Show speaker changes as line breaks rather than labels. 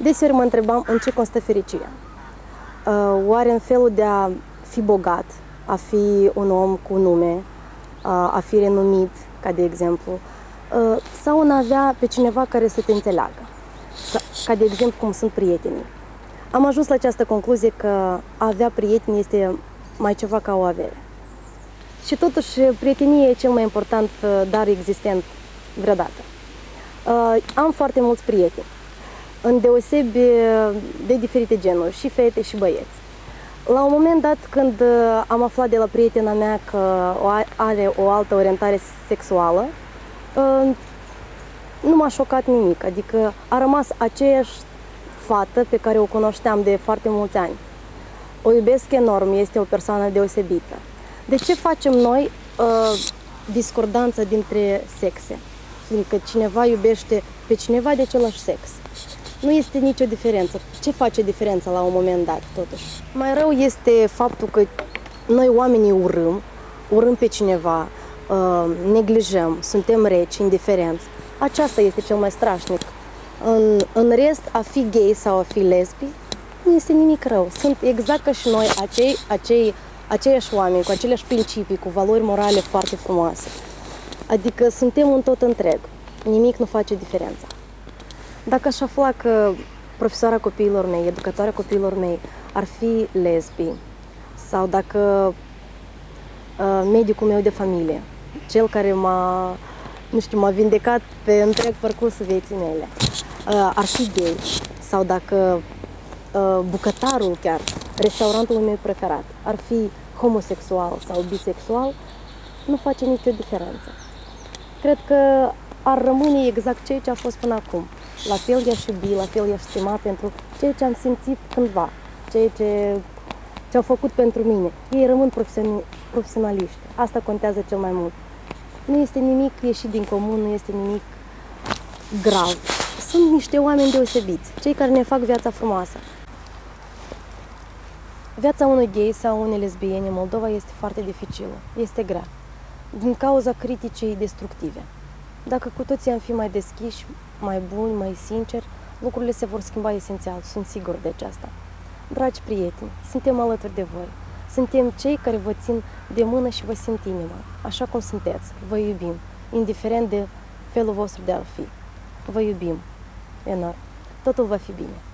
Deseori mă întrebam în ce constă fericirea. Uh, oare în felul de a fi bogat, a fi un om cu nume, uh, a fi renumit, ca de exemplu, uh, sau în a avea pe cineva care să te înțeleagă, ca de exemplu cum sunt prietenii. Am ajuns la această concluzie că a avea prieteni este mai ceva ca o avere. Și totuși, prietenia e cel mai important dar existent vreodată. Am foarte mulți prieteni în deosebi de diferite genuri, și fete și băieți. La un moment dat, când uh, am aflat de la prietena mea că are o altă orientare sexuală, uh, nu m-a șocat nimic, adică a rămas aceeași fată pe care o cunoșteam de foarte mulți ani. O iubesc enorm, este o persoană deosebită. De ce facem noi uh, discordanță dintre sexe? Fiindcă cineva iubește pe cineva de același sex nu este nicio diferență. Ce face diferența la un moment dat, totuși? Mai rău este faptul că noi oamenii urâm, urâm pe cineva, uh, neglijăm, suntem reci, indiferenți. Aceasta este cel mai strașnic. În, în rest, a fi gay sau a fi lesbi nu este nimic rău. Sunt exact ca și noi, acei, acei, aceiași oameni, cu aceleași principii, cu valori morale foarte frumoase. Adică suntem un tot întreg. Nimic nu face diferența. Dacă aș afla că profesoara copiilor mei, educatoarea copiilor mei ar fi lesbi sau dacă uh, medicul meu de familie, cel care m-a, nu știu, m-a vindecat pe întreg parcursul vieții mele, uh, ar fi gay. Sau dacă uh, bucătarul chiar, restaurantul meu preferat, ar fi homosexual sau bisexual, nu face nicio diferență. Cred că ar rămâne exact ceea ce a fost până acum la fel i-aș iubi, la fel i-aș stima pentru ceea ce am simțit cândva, ceea ce, ce au făcut pentru mine. Ei rămân profesionaliști. Asta contează cel mai mult. Nu este nimic ieșit din comun, nu este nimic grav. Sunt niște oameni deosebiți, cei care ne fac viața frumoasă. Viața unui gay sau unei lesbiene în Moldova este foarte dificilă, este grea, din cauza criticii destructive. Dacă cu toții am fi mai deschiși, mai buni, mai sinceri, lucrurile se vor schimba esențial, sunt sigur de aceasta. Dragi prieteni, suntem alături de voi. Suntem cei care vă țin de mână și vă simt inima, așa cum sunteți. Vă iubim, indiferent de felul vostru de a fi. Vă iubim enorm. Totul va fi bine.